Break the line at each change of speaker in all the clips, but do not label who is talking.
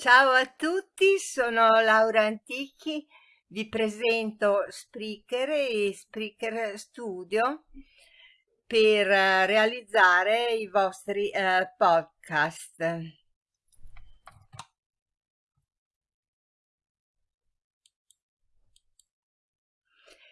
Ciao a tutti, sono Laura Antichi, vi presento Spreaker e Spreaker Studio per eh, realizzare i vostri uh, podcast.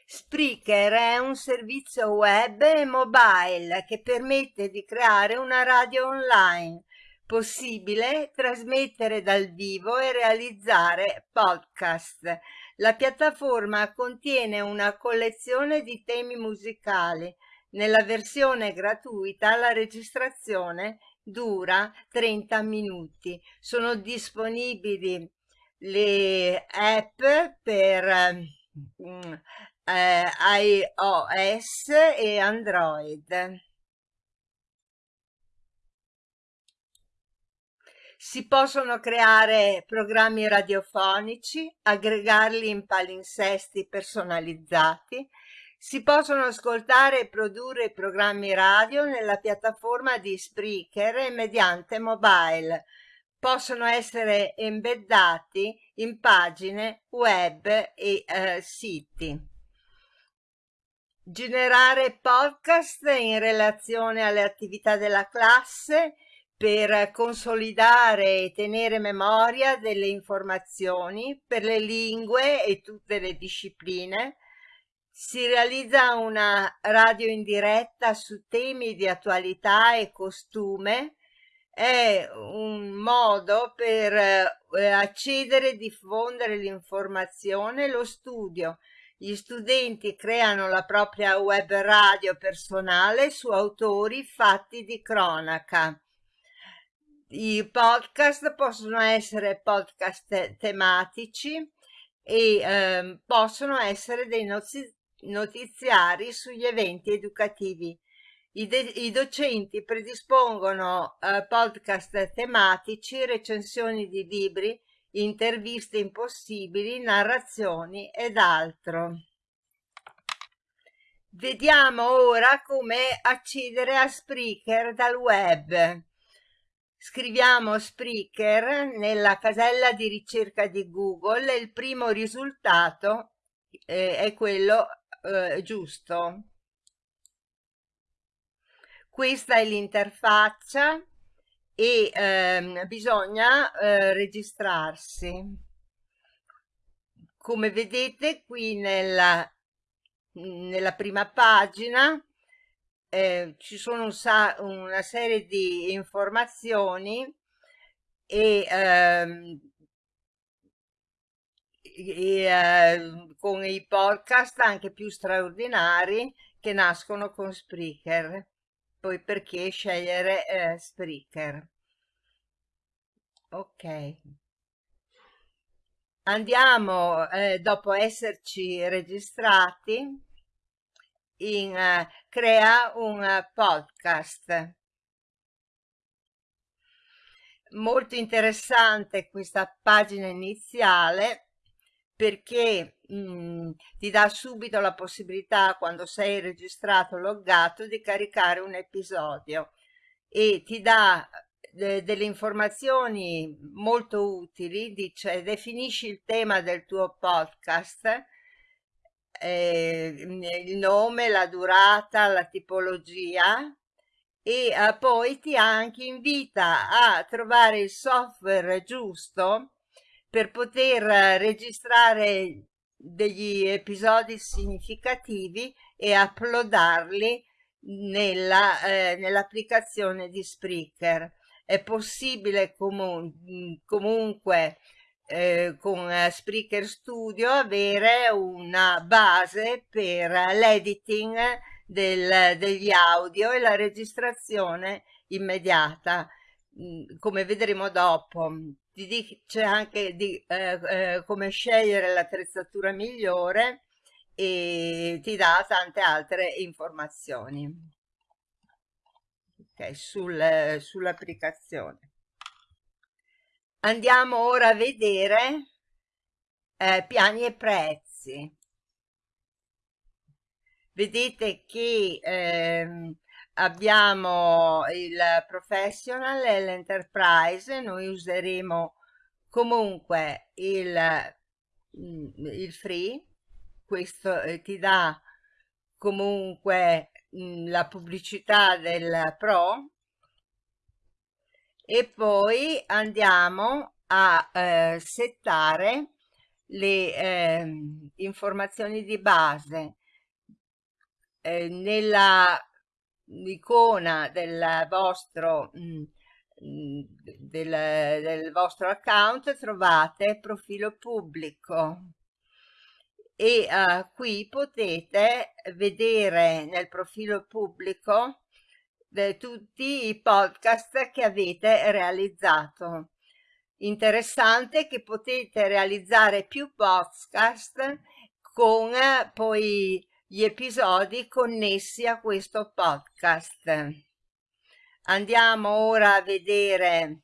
Spreaker è un servizio web e mobile che permette di creare una radio online possibile trasmettere dal vivo e realizzare podcast. La piattaforma contiene una collezione di temi musicali. Nella versione gratuita la registrazione dura 30 minuti. Sono disponibili le app per mm, eh, iOS e Android. Si possono creare programmi radiofonici, aggregarli in palinsesti personalizzati, si possono ascoltare e produrre programmi radio nella piattaforma di Spreaker e mediante mobile. Possono essere embeddati in pagine web e eh, siti. Generare podcast in relazione alle attività della classe per consolidare e tenere memoria delle informazioni per le lingue e tutte le discipline. Si realizza una radio in diretta su temi di attualità e costume. È un modo per eh, accedere e diffondere l'informazione e lo studio. Gli studenti creano la propria web radio personale su autori fatti di cronaca i podcast possono essere podcast tematici e eh, possono essere dei notiziari sugli eventi educativi. I, i docenti predispongono eh, podcast tematici, recensioni di libri, interviste impossibili, narrazioni ed altro. Vediamo ora come accedere a Spreaker dal web. Scriviamo Spreaker nella casella di ricerca di Google e il primo risultato eh, è quello eh, giusto. Questa è l'interfaccia e ehm, bisogna eh, registrarsi. Come vedete qui nella, nella prima pagina eh, ci sono un una serie di informazioni e, ehm, e eh, con i podcast anche più straordinari che nascono con Spreaker. Poi perché scegliere eh, Spreaker? Ok. Andiamo, eh, dopo esserci registrati, in uh, crea un uh, podcast. Molto interessante questa pagina iniziale perché mh, mm, ti dà subito la possibilità quando sei registrato loggato di caricare un episodio e ti dà de delle informazioni molto utili dice definisci il tema del tuo podcast eh, il nome, la durata, la tipologia e eh, poi ti anche invita a trovare il software giusto per poter registrare degli episodi significativi e uploadarli nella, eh, nell'applicazione di Spreaker. È possibile comun comunque eh, con eh, Spreaker Studio avere una base per l'editing degli audio e la registrazione immediata. Mm, come vedremo dopo. Ti dice anche di eh, eh, come scegliere l'attrezzatura migliore e ti dà tante altre informazioni. Okay, sul, sull'applicazione Andiamo ora a vedere eh, piani e prezzi. Vedete che ehm, abbiamo il professional e l'enterprise, noi useremo comunque il, mm, il free. Questo eh, ti dà comunque mh, mm, la pubblicità del pro e poi andiamo a eh, settare le eh, informazioni di base eh, nella icona del vostro mh, mm, del, del vostro account trovate profilo pubblico. E uh, qui potete vedere nel profilo pubblico tutti i podcast che avete realizzato. Interessante che potete realizzare più podcast con poi gli episodi connessi a questo podcast. Andiamo ora a vedere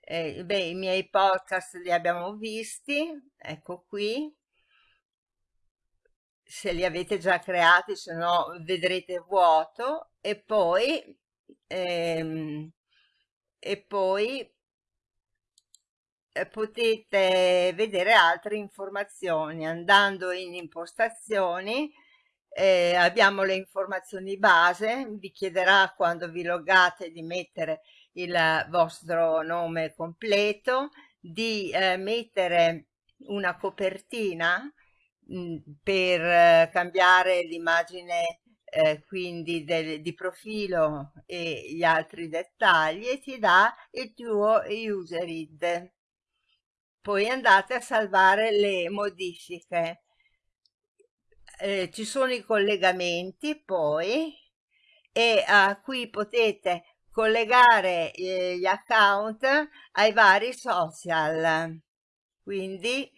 eh, beh, i miei podcast li abbiamo visti, ecco qui se li avete già creati, se no vedrete vuoto e poi, ehm, e poi eh, potete vedere altre informazioni. Andando in impostazioni eh, abbiamo le informazioni base vi chiederà quando vi logate di mettere il vostro nome completo di eh, mettere una copertina Mhmm, per eh, cambiare l'immagine eh, quindi del, di profilo e gli altri dettagli e ti dà il tuo user id poi andate a salvare le modifiche. Eh, ci sono i collegamenti poi e uh, qui potete collegare eh, gli account ai vari social. Quindi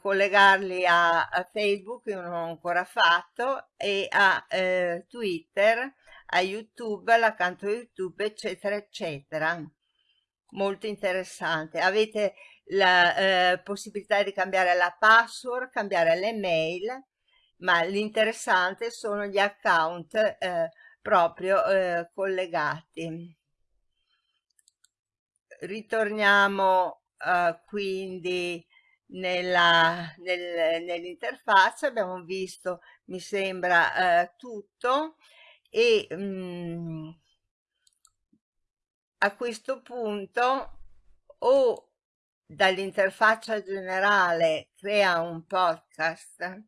collegarli a, a, Facebook, io non ho ancora fatto, e a eh, Twitter, a YouTube, all'accanto YouTube, eccetera, eccetera. Molto interessante. Avete la eh, possibilità di cambiare la password, cambiare le mail, ma l'interessante sono gli account eh, proprio eh, collegati. Ritorniamo eh, quindi nell'interfaccia abbiamo visto mi sembra eh, tutto e mh, mm, a questo punto o dall'interfaccia generale crea un podcast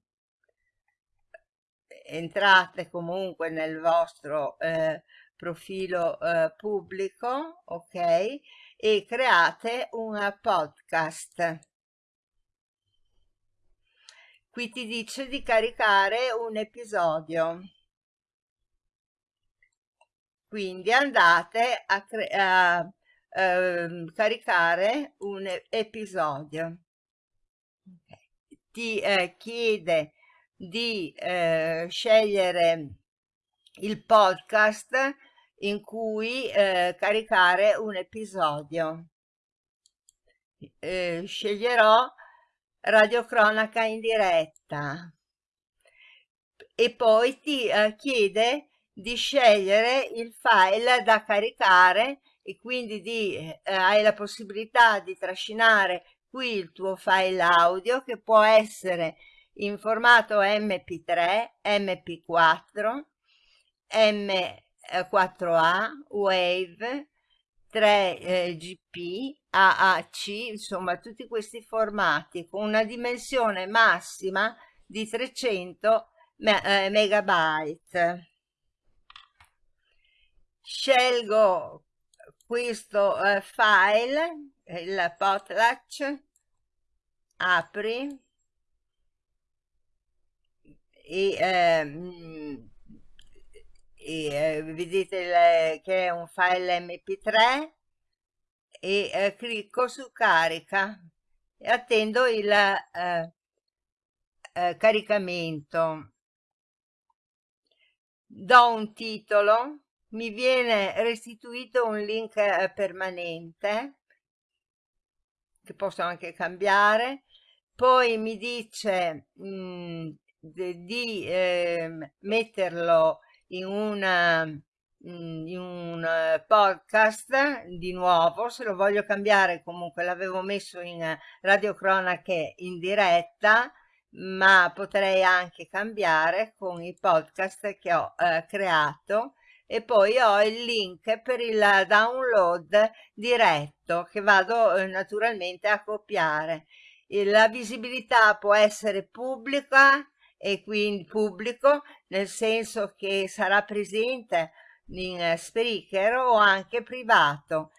entrate comunque nel vostro eh, profilo eh, pubblico ok e create un podcast Qui ti dice di caricare un episodio. Quindi andate a, a uh, caricare un episodio. Ti eh, chiede di eh, scegliere il podcast in cui eh, caricare un episodio. Eh, sceglierò radiocronaca in diretta. E poi ti eh, chiede di scegliere il file da caricare e quindi di, eh, hai la possibilità di trascinare qui il tuo file audio che può essere in formato mp3, mp4, m4a, wave, 3GP, eh, AAC, insomma tutti questi formati con una dimensione massima di 300 eh, megabyte. Scelgo questo eh, file, il potlatch, apri e ehm, e eh, vedete le, che è un file mp3 e eh, clicco su carica e attendo il eh, eh, caricamento. Do un titolo mi viene restituito un link eh, permanente che posso anche cambiare. Poi mi dice mh, mm, di, di ehm, metterlo in una mm, in un eh, podcast di nuovo, se lo voglio cambiare comunque l'avevo messo in eh, radiocronache in diretta, ma potrei anche cambiare con i podcast che ho eh, creato e poi ho il link per il download diretto che vado eh, naturalmente a copiare. La visibilità può essere pubblica e quindi pubblico nel senso che sarà presente in Spreaker o anche privato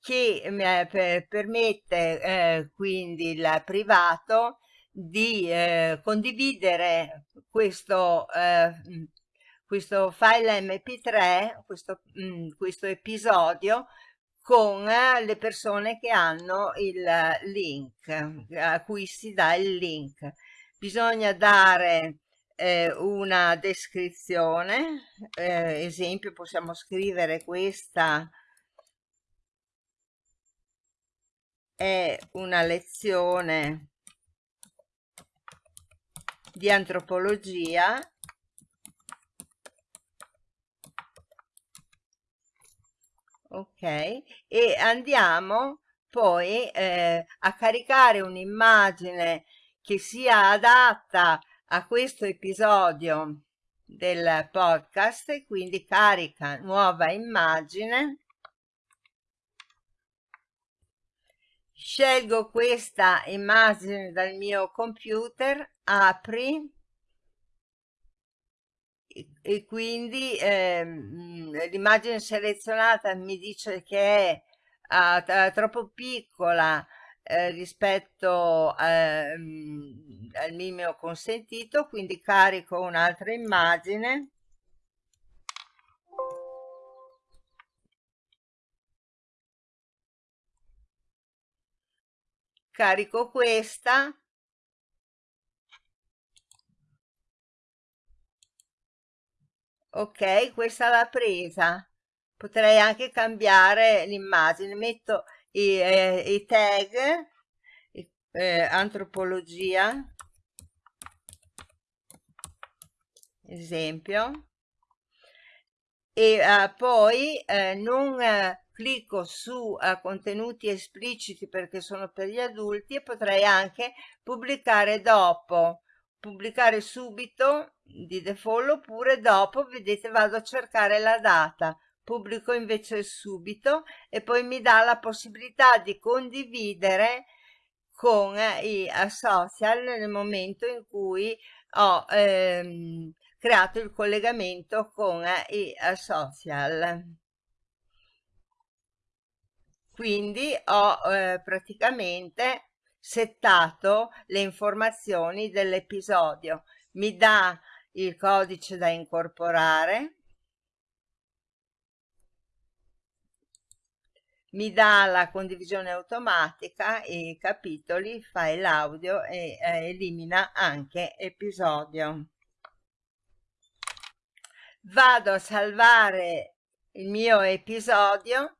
che eh, permette eh, quindi il privato di eh, condividere questo, eh, questo file mp3, questo, mh, questo episodio con eh, le persone che hanno il link, a cui si dà il link. Bisogna dare eh, una descrizione, eh, esempio possiamo scrivere questa è una lezione di antropologia ok e andiamo poi eh, a caricare un'immagine che sia adatta a questo episodio del podcast e quindi carica nuova immagine. Scelgo questa immagine dal mio computer apri e quindi eh, l'immagine selezionata mi dice che è uh, troppo piccola eh, rispetto eh, al mio consentito quindi carico un'altra immagine. Carico questa. Ok questa l'ha presa. Potrei anche cambiare l'immagine. Metto i, eh, i tag eh, antropologia. Esempio. E eh, poi eh, non eh, clicco su uh, contenuti espliciti perché sono per gli adulti e potrei anche pubblicare dopo. Pubblicare subito di default oppure dopo vedete vado a cercare la data pubblico invece subito e poi mi dà la possibilità di condividere con i social nel momento in cui ho ehm, creato il collegamento con i social. Quindi ho eh, praticamente settato le informazioni dell'episodio. Mi dà il codice da incorporare mi dà la condivisione automatica i capitoli file audio e eh, elimina anche episodio. Vado a salvare il mio episodio.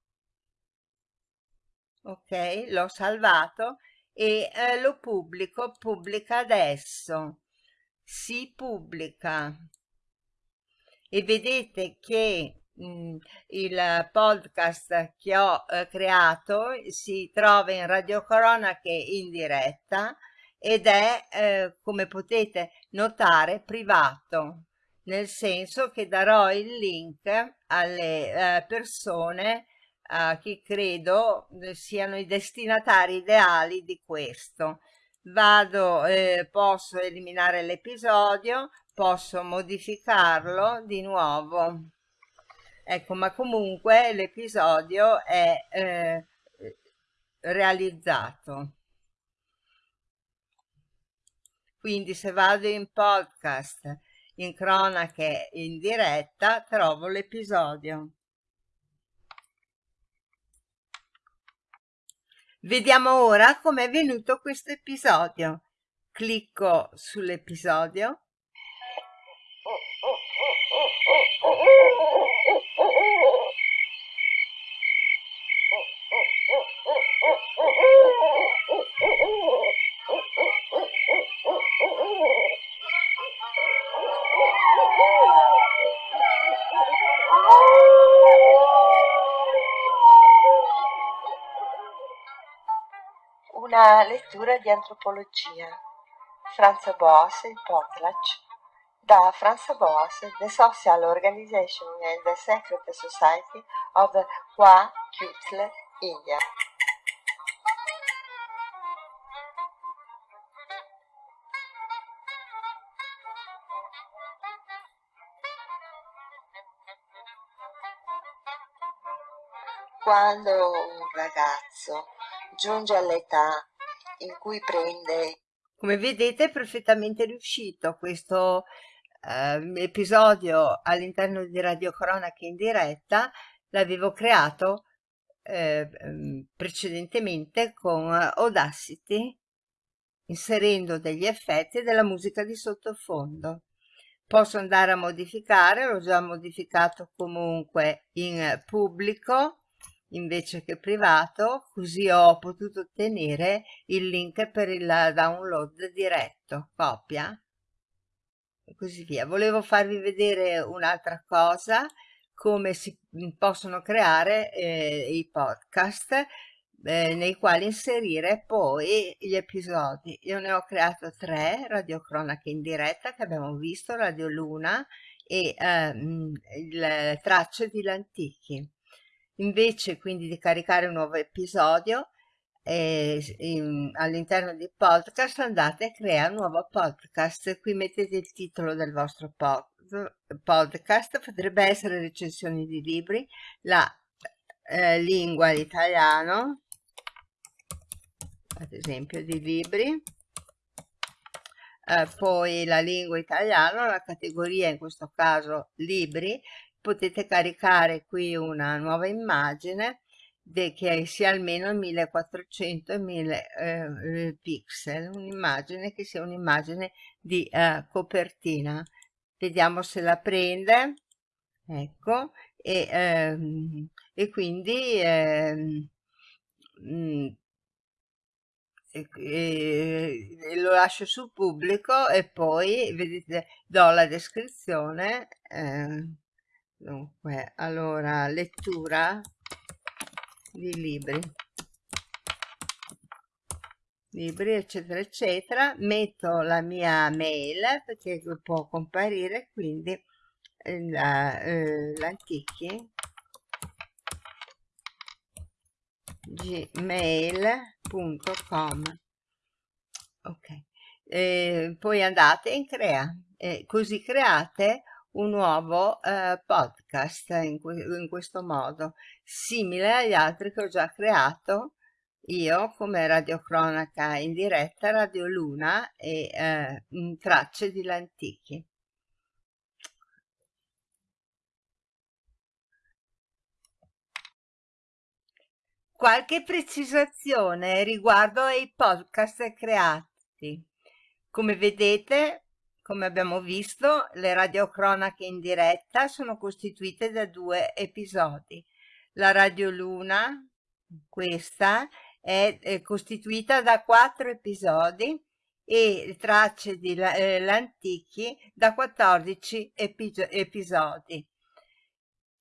Ok l'ho salvato e eh, lo pubblico pubblica adesso. Si pubblica. E vedete che il podcast che ho eh, creato si trova in Radio Corona che è in diretta ed è eh, come potete notare privato nel senso che darò il link alle eh, persone a chi credo siano i destinatari ideali di questo. Vado, posso eliminare l'episodio, posso modificarlo di nuovo. Ecco, ma comunque l'episodio è eh, realizzato. Quindi se vado in podcast, in cronache in diretta, trovo l'episodio. Vediamo ora come è venuto questo episodio. Clicco sull'episodio.
Una lettura di antropologia. Franz Boas e Potlatch. Da Franz Boas, The Social Organization and the Secret Society of Hua Kutle, India. Quando un ragazzo giunge all'età in cui prende
come vedete è perfettamente riuscito questo eh, episodio all'interno di Radio Cronache in diretta l'avevo creato eh, precedentemente con Audacity inserendo degli effetti della musica di sottofondo. Posso andare a modificare l'ho già modificato comunque in pubblico invece che privato così ho potuto ottenere il link per il download diretto copia. E così via. Volevo farvi vedere un'altra cosa come si possono creare eh, i podcast eh, nei quali inserire poi gli episodi. Io ne ho creato tre radio cronache in diretta che abbiamo visto radio luna e ehm, le tracce di Lantichi invece quindi di caricare un nuovo episodio eh, all'interno di podcast andate a creare un nuovo podcast. Qui mettete il titolo del vostro pod, podcast. Potrebbe essere recensioni di libri. La eh, lingua l'italiano ad esempio di libri. Eh, poi la lingua italiana la categoria in questo caso libri potete caricare qui una nuova immagine che sia almeno 1400 e 1000 eh, pixel un'immagine che sia un'immagine di eh, copertina. Vediamo se la prende. Ecco. E, ehm, e quindi ehm, mh, mm, e, e, lo lascio su pubblico e poi vedete do la descrizione eh, dunque allora lettura di libri. Libri eccetera eccetera. Metto la mia mail perché può comparire quindi eh, l'antichi. eh, gmail.com ok. Eh, poi andate in crea. Eh, così create un nuovo eh, podcast in, in, questo modo, simile agli altri che ho già creato io come radiocronaca in diretta, Radio Luna e eh, tracce di Lantichi. Qualche precisazione riguardo ai podcast creati. Come vedete come abbiamo visto, le radiocronache in diretta sono costituite da due episodi. La Radio Luna, questa, è, è costituita da quattro episodi e tracce di eh, L'Antichi da 14 episodi.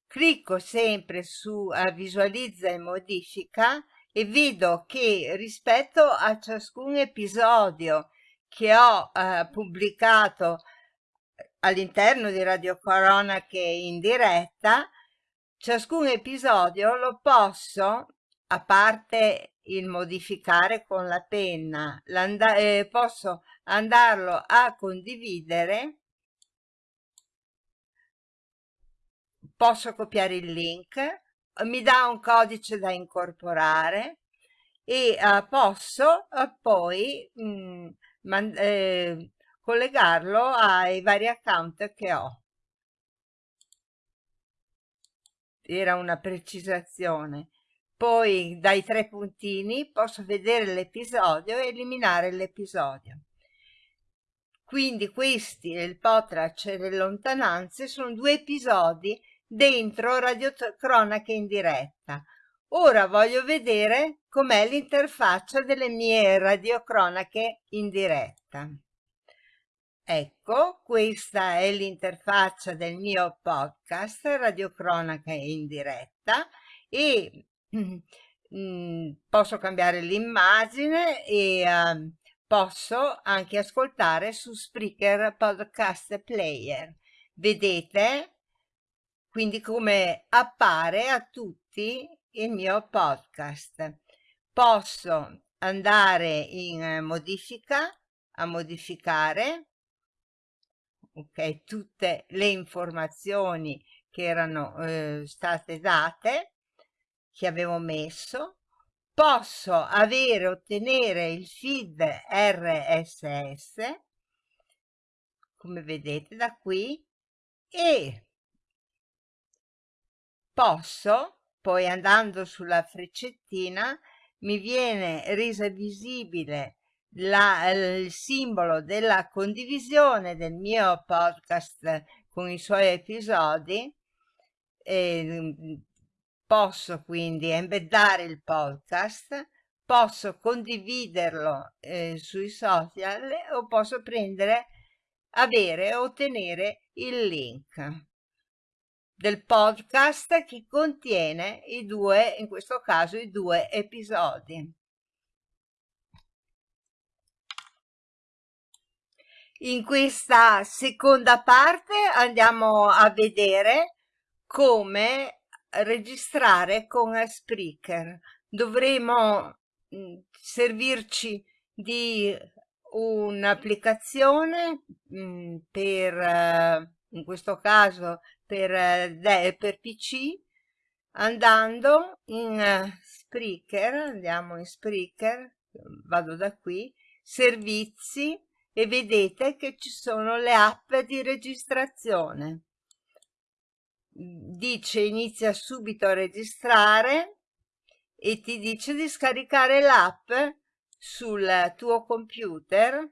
Clicco sempre su visualizza e modifica e vedo che rispetto a ciascun episodio che ho eh, pubblicato all'interno di Radio Corona che è in diretta, ciascun episodio lo posso, a parte il modificare con la penna, eh, posso andarlo a condividere, posso copiare il link, mi dà un codice da incorporare e uh, posso uh, poi mh, mm, eh, collegarlo ai vari account che ho. Era una precisazione. Poi dai tre puntini posso vedere l'episodio e eliminare l'episodio. Quindi questi, il Potrac e le lontananze, sono due episodi dentro Radio Cronache in diretta. Ora voglio vedere com'è l'interfaccia delle mie radiocronache in diretta. ecco questa è l'interfaccia del mio podcast radiocronaca in diretta e mm, posso cambiare l'immagine e uh, posso anche ascoltare su Spreaker Podcast Player. Vedete quindi come appare a tutti il mio podcast. Posso andare in modifica, a modificare, ok, tutte le informazioni che erano eh, state date, che avevo messo, posso avere, ottenere il feed RSS, come vedete da qui, e posso, poi andando sulla freccettina, mi viene resa visibile la, il simbolo della condivisione del mio podcast con i suoi episodi e Posso quindi embeddare il podcast, posso condividerlo eh, sui social o posso prendere, avere o ottenere il link del podcast che contiene i due, in questo caso i due episodi. In questa seconda parte andiamo a vedere come registrare con Spreaker. Dovremo mh, servirci di un'applicazione per, uh, in questo caso per, uh, per PC, andando in uh, Spreaker, andiamo in Spreaker, vado da qui, servizi e vedete che ci sono le app di registrazione. Dice inizia subito a registrare e ti dice di scaricare l'app sul tuo computer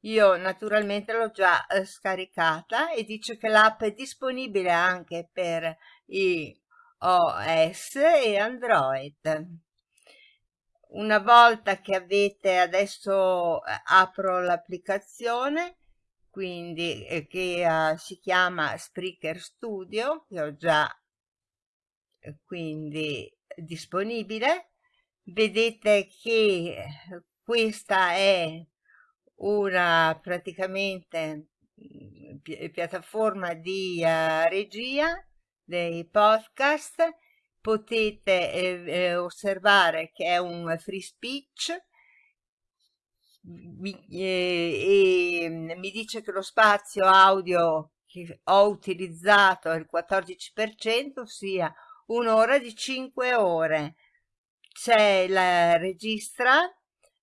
io naturalmente l'ho già eh, scaricata e dice che l'app è disponibile anche per iOS e Android. Una volta che avete adesso eh, apro l'applicazione quindi eh, che uh, si chiama Spreaker Studio che ho già eh, quindi disponibile vedete che eh, questa è una praticamente mm, pi piattaforma di uh, regia dei podcast potete eh, osservare che è un free speech mi, eh, e mi dice che lo spazio audio che ho utilizzato è il 14%, ossia un'ora di 5 ore. C'è la registra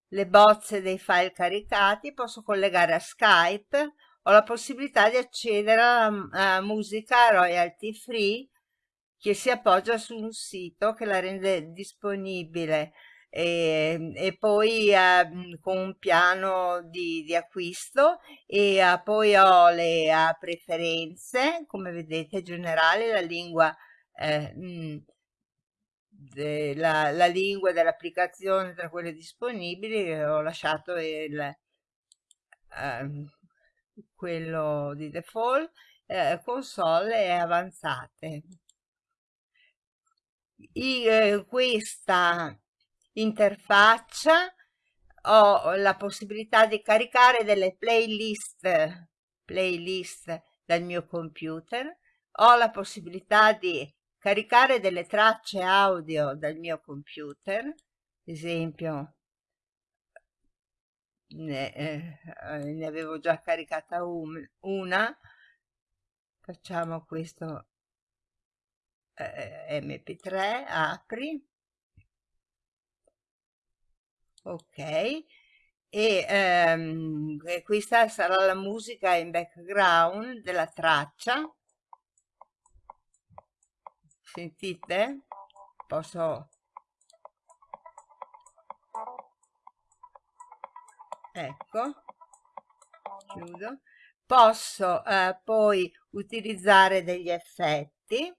le bozze dei file caricati, posso collegare a Skype, ho la possibilità di accedere a musica royalty free che si appoggia su un sito che la rende disponibile. E, e poi eh, con un piano di, di acquisto e eh, poi ho le eh, preferenze come vedete generali la lingua eh, mh, de, la, la, lingua dell'applicazione tra quelle disponibili ho lasciato il ehm, quello di default eh, console e avanzate. I, eh, questa interfaccia ho la possibilità di caricare delle playlist, playlist dal mio computer, ho la possibilità di caricare delle tracce audio dal mio computer, ad esempio ne, eh, ne avevo già caricata un, una, facciamo questo eh, mp3, apri, ok. E ehm, questa sarà la musica in background della traccia sentite? Posso? Ecco. Chiudo. Posso eh, poi utilizzare degli effetti.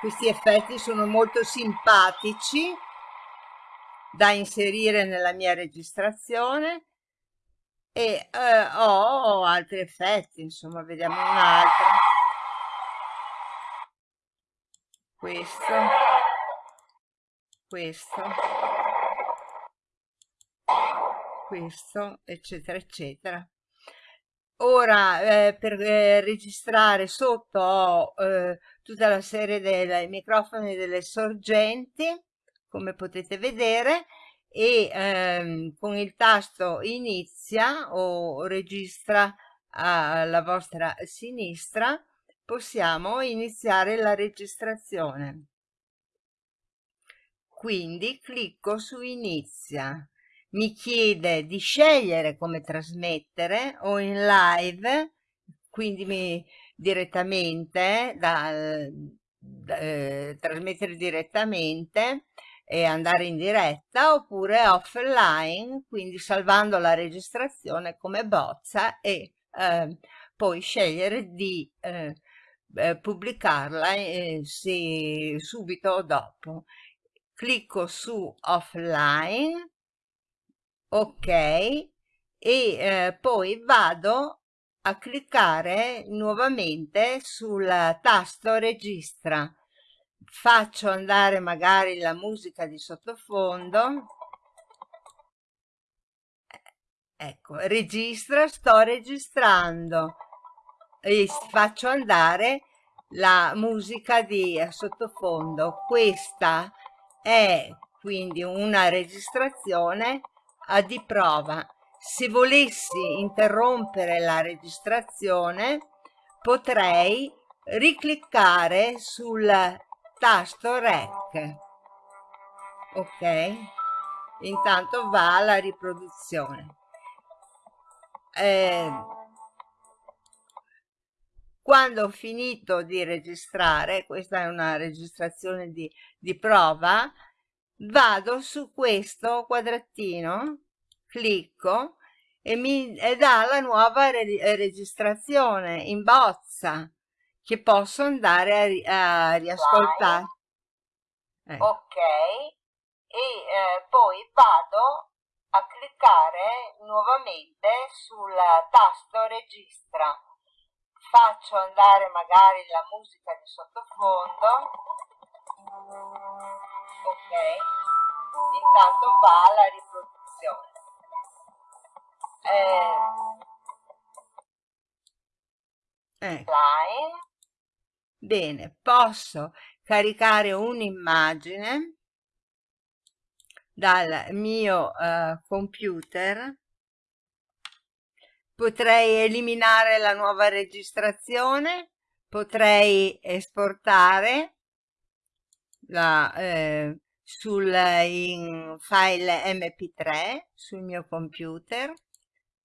Questi effetti sono molto simpatici da inserire nella mia registrazione e eh, ho altri effetti insomma vediamo un altro. Questo. Questo. Questo eccetera eccetera. Ora eh, per eh, registrare sotto ho eh, tutta la serie dei microfoni delle sorgenti come potete vedere e ehm, con il tasto inizia o registra alla vostra sinistra possiamo iniziare la registrazione. Quindi clicco su inizia. Mi chiede di scegliere come trasmettere o in live quindi mi, direttamente da, da eh, trasmettere direttamente e andare in diretta oppure offline quindi salvando la registrazione come bozza e eh, poi scegliere di eh, eh, pubblicarla eh, se, subito o dopo. Clicco su offline ok e eh, poi vado a cliccare nuovamente sul tasto registra faccio andare magari la musica di sottofondo. Ecco registra sto registrando. E faccio andare la musica di sottofondo. Questa è quindi una registrazione di prova. Se volessi interrompere la registrazione potrei ricliccare sul tasto rec. Ok? Intanto va la riproduzione. Eh, quando ho finito di registrare questa è una registrazione di, di prova vado su questo quadratino clicco e mi dà la nuova re registrazione in bozza che posso andare a, a riascoltare.
Ecco. Ok, e eh, poi vado a cliccare nuovamente sul tasto registra. Faccio andare magari la musica di sottofondo. Ok, intanto va la riproduzione.
Eh, ecco. Bene, posso caricare un'immagine dal mio uh, computer. Potrei eliminare la nuova registrazione potrei esportare la, eh, sul in file mp3 sul mio computer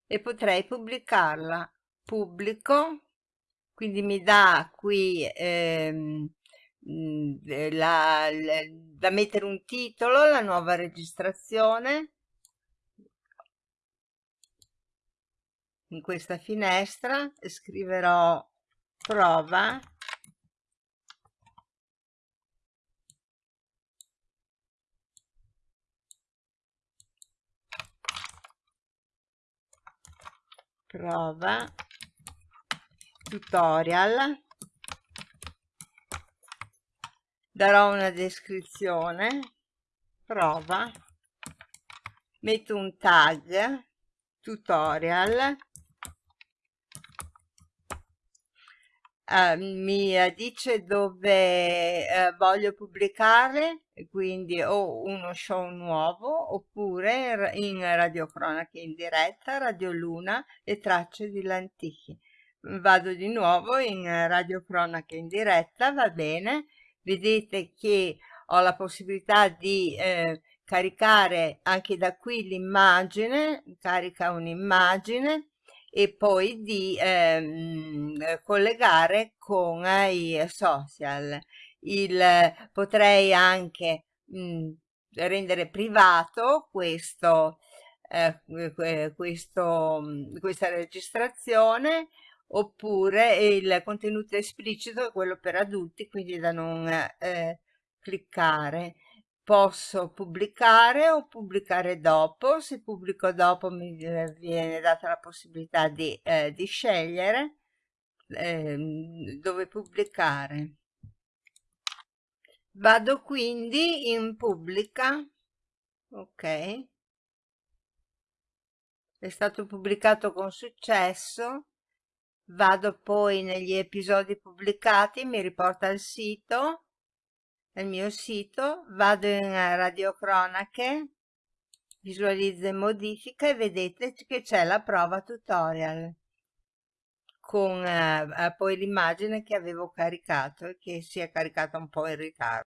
e potrei pubblicarla. Pubblico quindi mi dà qui ehm, mm, la, la, da mettere un titolo la nuova registrazione. In questa finestra scriverò prova prova tutorial. Darò una descrizione. Prova. Metto un tag. Tutorial. Uh, mi dice dove uh, voglio pubblicare quindi o uno show nuovo oppure in radiocronache in diretta radio luna e tracce di l'antichi vado di nuovo in radiocronache in diretta va bene vedete che ho la possibilità di eh, caricare anche da qui l'immagine carica un'immagine e poi di ehm, collegare con i social. Il, potrei anche mh, rendere privato questo, eh, questo, questa registrazione oppure il contenuto esplicito è quello per adulti, quindi da non eh, cliccare. Posso pubblicare o pubblicare dopo, se pubblico dopo mi viene data la possibilità di, eh, di scegliere eh, dove pubblicare. Vado quindi in pubblica, ok, è stato pubblicato con successo, vado poi negli episodi pubblicati, mi riporta al sito, nel mio sito, vado in radiocronache, visualizzo e modifica e vedete che c'è la prova tutorial con eh, poi l'immagine che avevo caricato e che si è caricata un po' in ritardo.